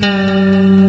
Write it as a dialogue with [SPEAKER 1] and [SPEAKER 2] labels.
[SPEAKER 1] Música